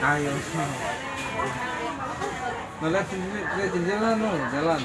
Ayo. Nah, lihat sini, lihat jalan loh, jalan.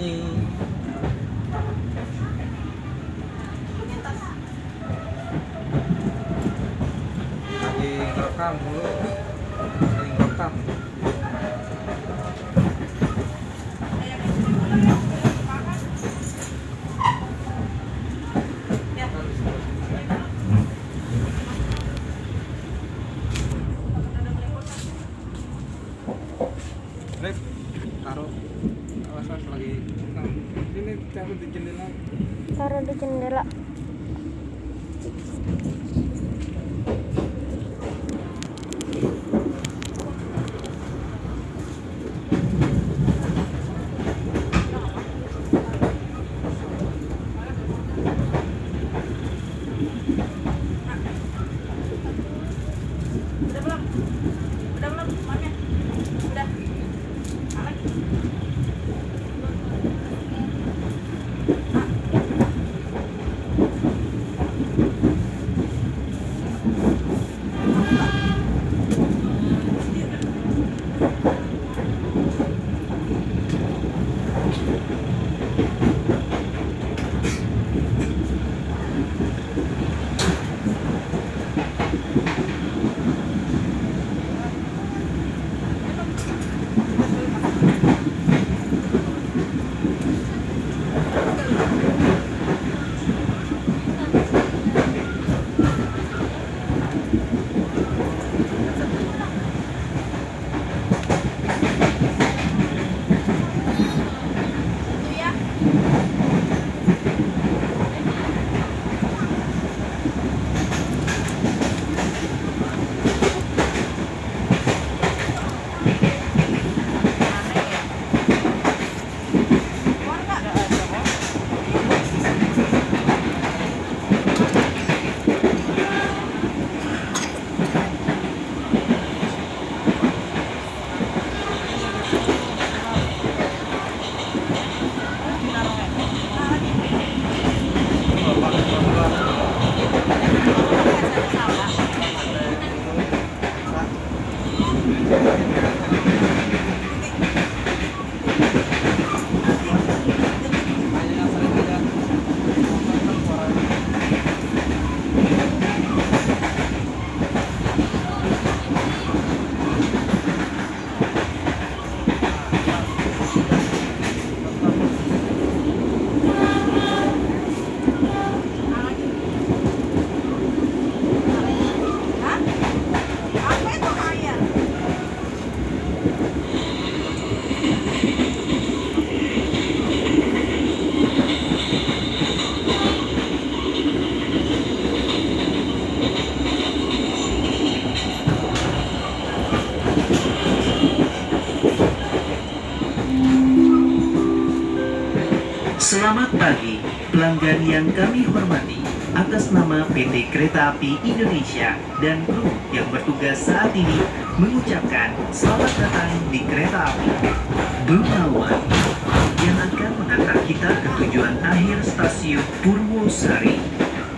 you taruh di jendela Selamat pagi, pelanggan yang kami hormati. Atas nama PT Kereta Api Indonesia dan kru yang bertugas saat ini mengucapkan selamat datang di kereta api Bengawan yang akan mengantar kita ke tujuan akhir stasiun Purwosari.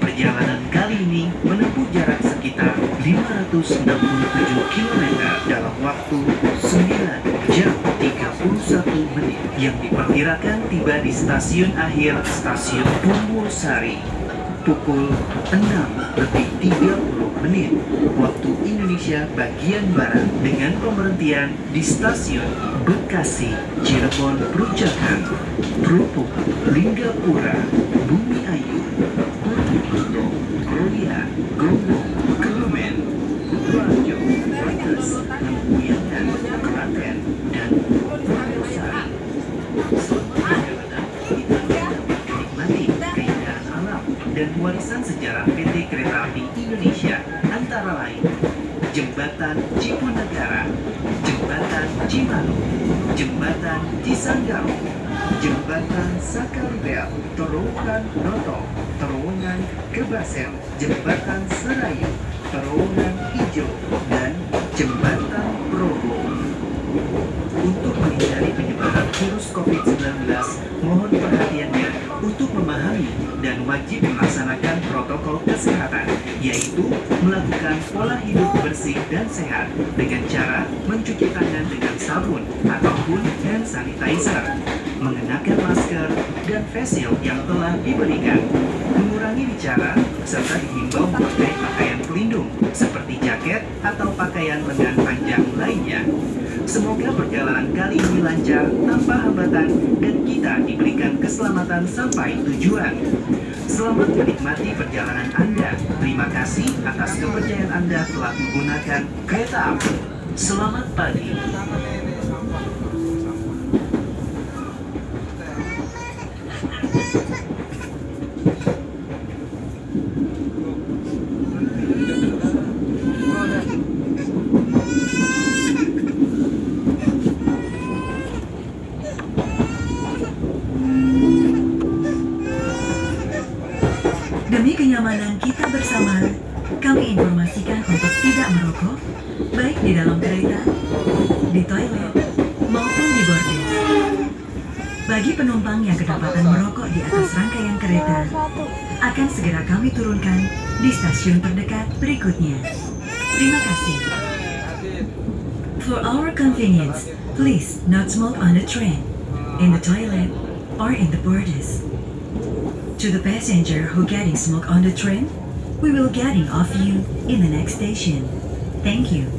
Perjalanan kali ini menempuh jarak sekitar 567 km dalam waktu yang diperkirakan tiba di stasiun akhir stasiun Purwosari pukul 6 lebih 30 menit waktu Indonesia bagian Barat dengan pemberhentian di stasiun Bekasi, Cirebon, Perucakan, Kerupuk, Linggapura, Bumi Ayu, Purwokerto, Kroya, Gonggong, Kebumen, Kutoarjo, Brebes, Lempuyangan, Klaten, dan. Alam dan warisan sejarah PT Kereta Api Indonesia antara lain Jembatan Cipunagara, Jembatan Cimanuk, Jembatan Cisanggau, Jembatan Sakaribel, Terowongan Noto, Terowongan Kebasen, Jembatan Serayu, Terowongan Ijo, dan Jembatan Progo. Untuk menghindari virus COVID-19, mohon perhatiannya untuk memahami dan wajib melaksanakan protokol kesehatan, yaitu melakukan pola hidup bersih dan sehat dengan cara mencuci tangan dengan sabun ataupun hand sanitizer, mengenakan masker dan face shield yang telah diberikan, mengurangi bicara, serta dihimbau memakai pakaian pelindung seperti jaket atau pakaian lengan panjang lainnya. Semoga perjalanan kali ini lancar tanpa hambatan dan kita diberikan keselamatan sampai tujuan. Selamat menikmati perjalanan Anda. Terima kasih atas kepercayaan Anda telah menggunakan kereta api. Selamat pagi. Tangannya ini sampah. Sampah. Demi kenyamanan kita bersama, kami informasikan untuk tidak merokok, baik di dalam kereta, di toilet, maupun di bordil. Bagi penumpang yang kedapatan merokok di atas rangkaian kereta, akan segera kami turunkan di stasiun terdekat berikutnya. Terima kasih. For our convenience, please not smoke on the train, in the toilet, or in the borders. To the passenger who getting smoke on the train, we will getting off you in the next station. Thank you.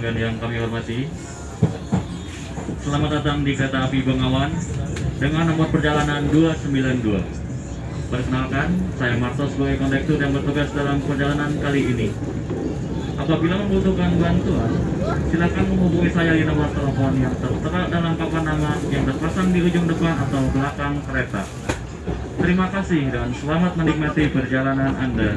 Pelanggan yang kami hormati. Selamat datang di kereta api Bengawan dengan nomor perjalanan 292. Perkenalkan, saya Marto sebagai kondektur yang bertugas dalam perjalanan kali ini. Apabila membutuhkan bantuan, silakan menghubungi saya di nomor telepon yang tertera dalam papan nama yang terpasang di ujung depan atau belakang kereta. Terima kasih dan selamat menikmati perjalanan Anda.